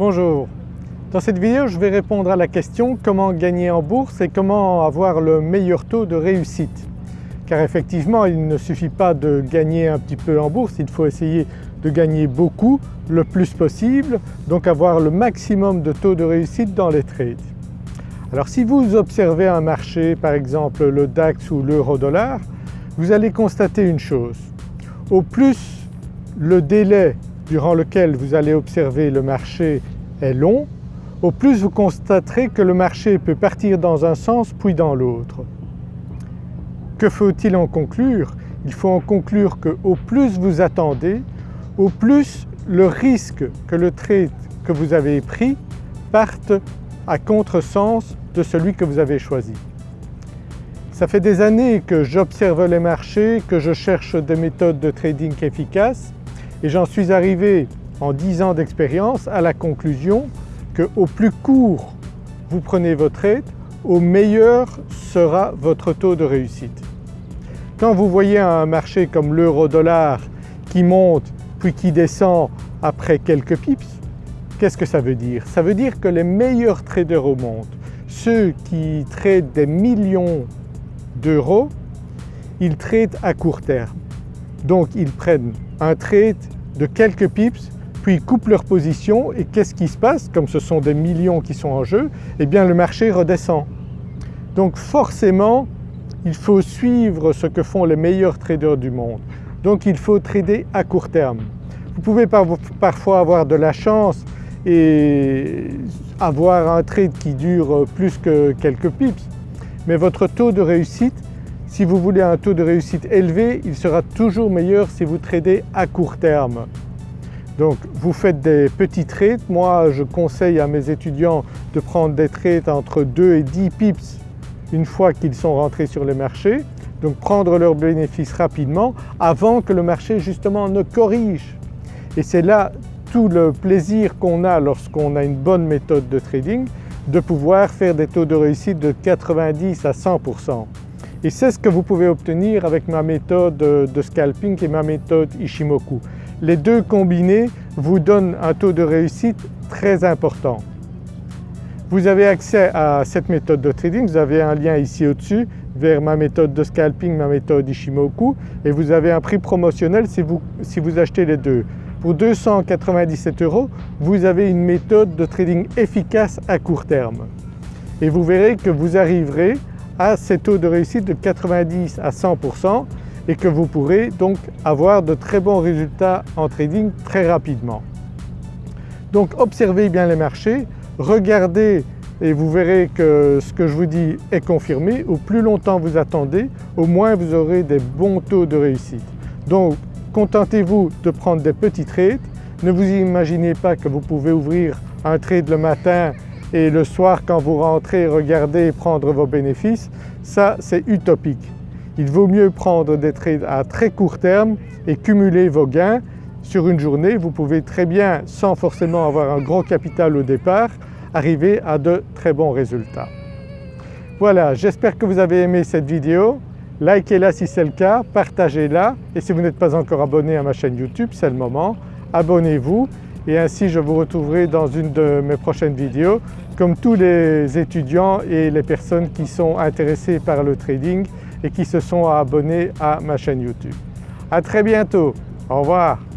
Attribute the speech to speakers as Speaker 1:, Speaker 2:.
Speaker 1: Bonjour, dans cette vidéo je vais répondre à la question comment gagner en bourse et comment avoir le meilleur taux de réussite. Car effectivement il ne suffit pas de gagner un petit peu en bourse, il faut essayer de gagner beaucoup, le plus possible, donc avoir le maximum de taux de réussite dans les trades. Alors si vous observez un marché, par exemple le DAX ou l'euro-dollar, vous allez constater une chose. Au plus le délai durant lequel vous allez observer le marché est long, au plus vous constaterez que le marché peut partir dans un sens puis dans l'autre. Que faut-il en conclure? Il faut en conclure que au plus vous attendez, au plus le risque que le trade que vous avez pris parte à contresens de celui que vous avez choisi. Ça fait des années que j'observe les marchés, que je cherche des méthodes de trading efficaces et j'en suis arrivé en 10 ans d'expérience à la conclusion qu'au plus court vous prenez votre trade, au meilleur sera votre taux de réussite. Quand vous voyez un marché comme l'euro-dollar qui monte puis qui descend après quelques pips, qu'est-ce que ça veut dire? Ça veut dire que les meilleurs traders au monde, ceux qui tradent des millions d'euros, ils tradent à court terme. Donc ils prennent un trade de quelques pips puis ils coupent leur position et qu'est-ce qui se passe Comme ce sont des millions qui sont en jeu, eh bien le marché redescend. Donc forcément il faut suivre ce que font les meilleurs traders du monde. Donc il faut trader à court terme. Vous pouvez parfois avoir de la chance et avoir un trade qui dure plus que quelques pips, mais votre taux de réussite, si vous voulez un taux de réussite élevé, il sera toujours meilleur si vous tradez à court terme. Donc vous faites des petits trades, moi je conseille à mes étudiants de prendre des trades entre 2 et 10 pips une fois qu'ils sont rentrés sur les marchés, donc prendre leurs bénéfices rapidement avant que le marché justement ne corrige. Et c'est là tout le plaisir qu'on a lorsqu'on a une bonne méthode de trading de pouvoir faire des taux de réussite de 90 à 100%. Et c'est ce que vous pouvez obtenir avec ma méthode de scalping et ma méthode Ishimoku. Les deux combinés vous donnent un taux de réussite très important. Vous avez accès à cette méthode de trading, vous avez un lien ici au-dessus vers ma méthode de scalping, ma méthode Ishimoku et vous avez un prix promotionnel si vous, si vous achetez les deux. Pour 297 euros, vous avez une méthode de trading efficace à court terme. Et vous verrez que vous arriverez à ces taux de réussite de 90 à 100% et que vous pourrez donc avoir de très bons résultats en trading très rapidement. Donc observez bien les marchés, regardez et vous verrez que ce que je vous dis est confirmé. Au plus longtemps vous attendez, au moins vous aurez des bons taux de réussite. Donc Contentez-vous de prendre des petits trades. Ne vous imaginez pas que vous pouvez ouvrir un trade le matin et le soir quand vous rentrez regarder et prendre vos bénéfices. Ça c'est utopique. Il vaut mieux prendre des trades à très court terme et cumuler vos gains sur une journée. Vous pouvez très bien, sans forcément avoir un gros capital au départ, arriver à de très bons résultats. Voilà, j'espère que vous avez aimé cette vidéo. Likez-la si c'est le cas, partagez-la et si vous n'êtes pas encore abonné à ma chaîne YouTube, c'est le moment, abonnez-vous et ainsi je vous retrouverai dans une de mes prochaines vidéos comme tous les étudiants et les personnes qui sont intéressées par le trading et qui se sont abonnés à ma chaîne YouTube. À très bientôt, au revoir.